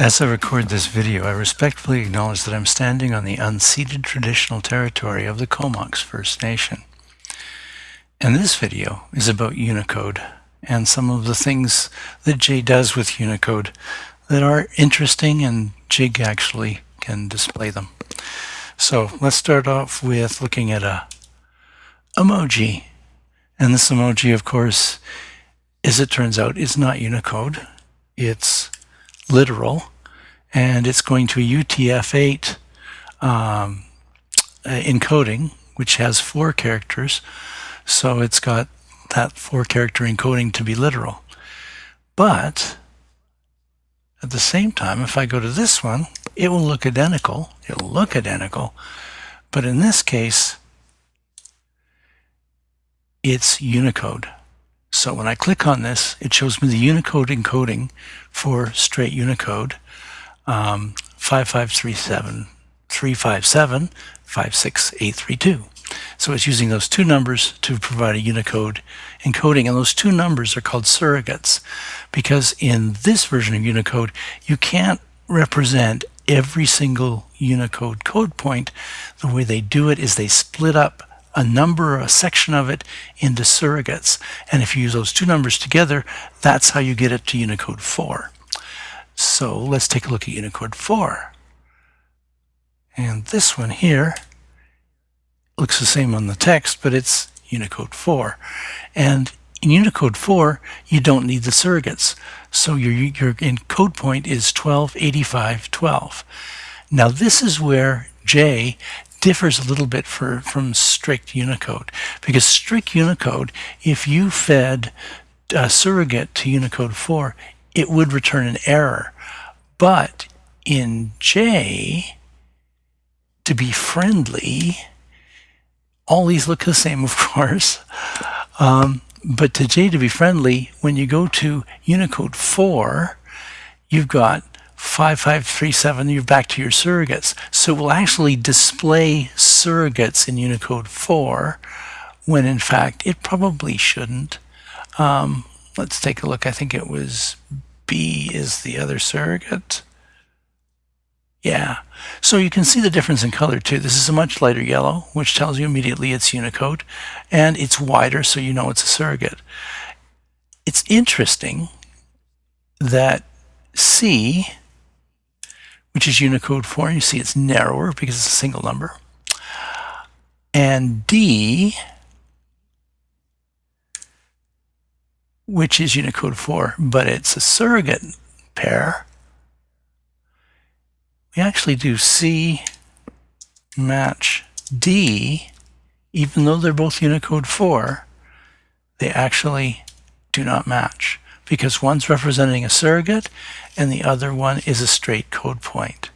As I record this video, I respectfully acknowledge that I'm standing on the unceded traditional territory of the Comox First Nation. And this video is about Unicode and some of the things that Jay does with Unicode that are interesting and Jig actually can display them. So let's start off with looking at a emoji. And this emoji, of course, as it turns out, is not Unicode. It's literal, and it's going to a UTF-8 um, uh, encoding, which has four characters. So it's got that four character encoding to be literal. But at the same time, if I go to this one, it will look identical. It'll look identical. But in this case, it's Unicode. So when I click on this, it shows me the Unicode encoding for straight Unicode um, 5537 357 56832. So it's using those two numbers to provide a Unicode encoding, and those two numbers are called surrogates because in this version of Unicode, you can't represent every single Unicode code point. The way they do it is they split up a number or a section of it into surrogates. And if you use those two numbers together, that's how you get it to Unicode 4. So let's take a look at Unicode 4. And this one here looks the same on the text, but it's Unicode 4. And in Unicode 4, you don't need the surrogates. So your, your encode point is 128512. Now this is where J differs a little bit for, from strict Unicode. Because strict Unicode, if you fed a surrogate to Unicode 4, it would return an error. But in J, to be friendly, all these look the same, of course. Um, but to J to be friendly, when you go to Unicode 4, you've got 5537, you're back to your surrogates. So it will actually display surrogates in Unicode 4 when in fact it probably shouldn't. Um, let's take a look. I think it was B is the other surrogate. Yeah, so you can see the difference in color too. This is a much lighter yellow, which tells you immediately it's Unicode, and it's wider, so you know it's a surrogate. It's interesting that C which is Unicode 4. You see it's narrower because it's a single number. And D, which is Unicode 4, but it's a surrogate pair. We actually do C match D, even though they're both Unicode 4, they actually do not match because one's representing a surrogate and the other one is a straight code point.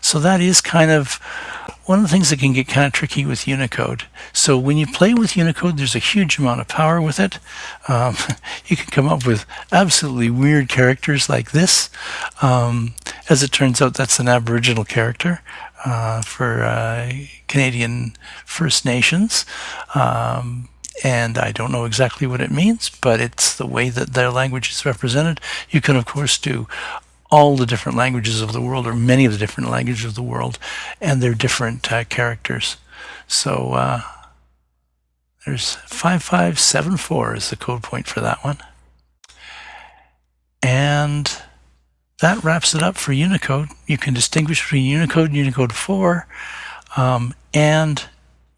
So that is kind of one of the things that can get kind of tricky with Unicode. So when you play with Unicode, there's a huge amount of power with it. Um, you can come up with absolutely weird characters like this. Um, as it turns out, that's an Aboriginal character uh, for uh, Canadian First Nations. Um, and I don't know exactly what it means, but it's the way that their language is represented. You can, of course, do all the different languages of the world, or many of the different languages of the world, and their different uh, characters. So uh, there's 5574 is the code point for that one. And that wraps it up for Unicode. You can distinguish between Unicode and Unicode 4, um, and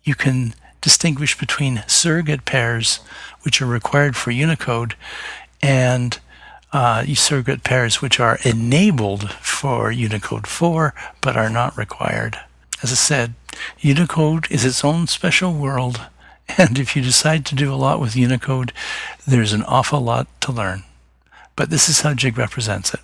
you can distinguish between surrogate pairs, which are required for Unicode, and uh, surrogate pairs which are enabled for Unicode 4 but are not required. As I said, Unicode is its own special world, and if you decide to do a lot with Unicode, there's an awful lot to learn. But this is how Jig represents it.